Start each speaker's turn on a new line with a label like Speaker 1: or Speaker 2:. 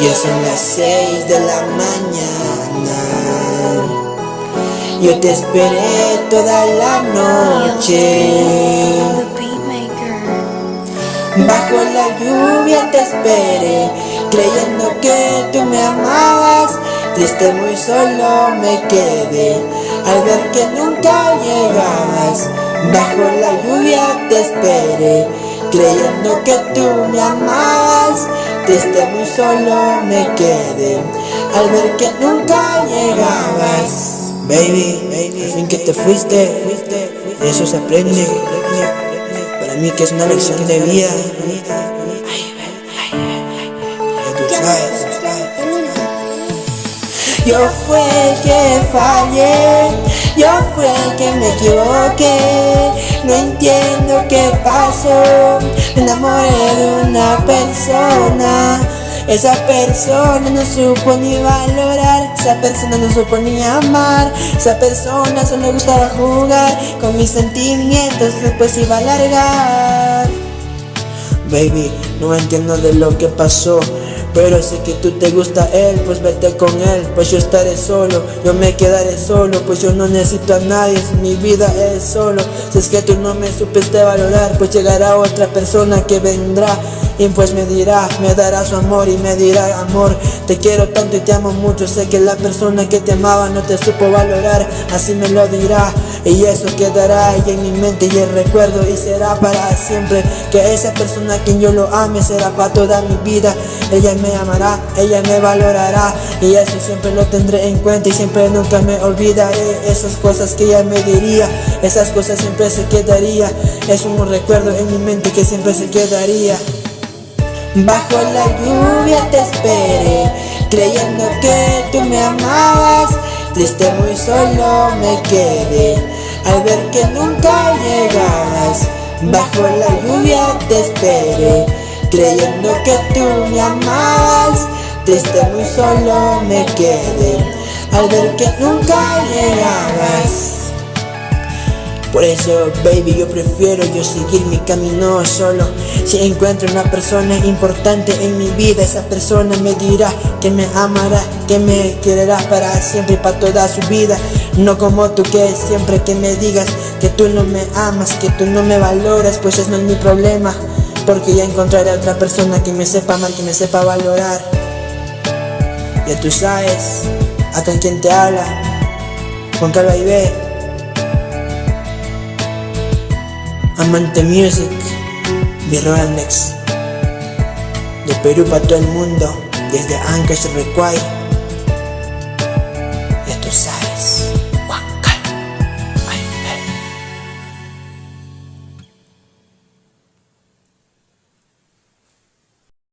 Speaker 1: Ya son las seis de la mañana. Yo te esperé toda la noche. Bajo la lluvia te esperé, creyendo que tú me amabas. Triste muy solo me quedé al ver que nunca llegabas. Bajo la lluvia te esperé, creyendo que tú me amabas. Triste muy solo me quedé al ver que nunca llegabas. Baby, baby, al fin que te fuiste, fuiste, de eso se aprende. Para mí que es una lección de vida. Ya tú sabes. Yo fue el que fallé, yo fue el que me equivoqué. No entiendo qué pasó, me enamoré de una persona. Esa persona no supo ni valorar, esa persona no supo ni amar, esa persona solo gustaba jugar con mis sentimientos, después iba a largar. Baby, no entiendo de lo que pasó. Pero si que tú te gusta él, pues vete con él. Pues yo estaré solo, yo me quedaré solo. Pues yo no necesito a nadie, mi vida es solo. Si es que tú no me supiste valorar Pues llegará otra persona que vendrá. Y pues me dirá, me dará su amor y me dirá amor Te quiero tanto y te amo mucho. Sé que la persona que te amaba no te supo valorar Así me lo dirá. Y eso quedará ahí en mi mente y el recuerdo Y será para siempre. Que esa persona a quien yo lo ame será para toda mi vida. Ella me amará, ella me valorará Y eso siempre lo tendré en cuenta y siempre nunca me olvidaré Esas cosas que ella me diría Esas cosas siempre se quedaría Es un recuerdo en mi mente que siempre se quedaría Bajo la lluvia te esperé, creyendo que tú me amabas. Triste muy solo me quedé, al ver que nunca llegabas. Bajo la lluvia te esperé, creyendo que tú me amabas. Triste muy solo me quedé, al ver que nunca llegabas. Por eso, baby, yo prefiero yo seguir mi camino solo Si encuentro una persona importante en mi vida Esa persona me dirá que me amará, que me quererá para siempre y para toda su vida No como tú que siempre que me digas que tú no me amas, que tú no me valoras Pues eso no es mi problema Porque ya encontraré a otra persona que me sepa amar, que me sepa valorar. Ya tú sabes, acá en quien te habla Juan Carlos Ibe Amante Music, Next. De Perú para todo el mundo, desde Ancash Require